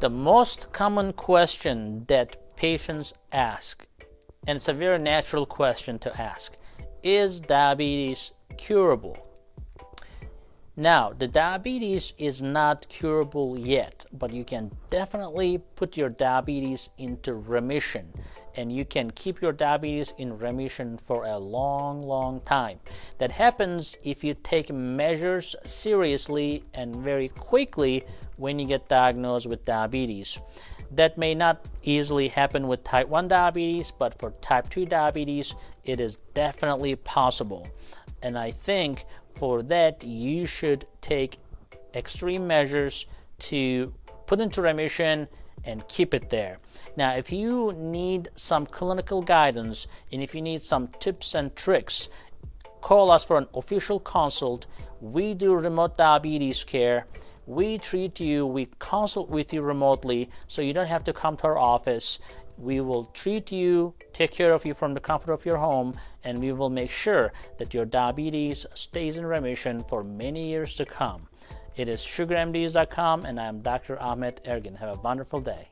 The most common question that patients ask, and it's a very natural question to ask, is diabetes curable? Now, the diabetes is not curable yet, but you can definitely put your diabetes into remission and you can keep your diabetes in remission for a long, long time. That happens if you take measures seriously and very quickly when you get diagnosed with diabetes. That may not easily happen with type 1 diabetes, but for type 2 diabetes, it is definitely possible. And I think for that, you should take extreme measures to put into remission and keep it there. Now, if you need some clinical guidance and if you need some tips and tricks, call us for an official consult. We do remote diabetes care. We treat you, we consult with you remotely so you don't have to come to our office. We will treat you, take care of you from the comfort of your home, and we will make sure that your diabetes stays in remission for many years to come. It is sugarmds.com, and I'm Dr. Ahmet Ergin. Have a wonderful day.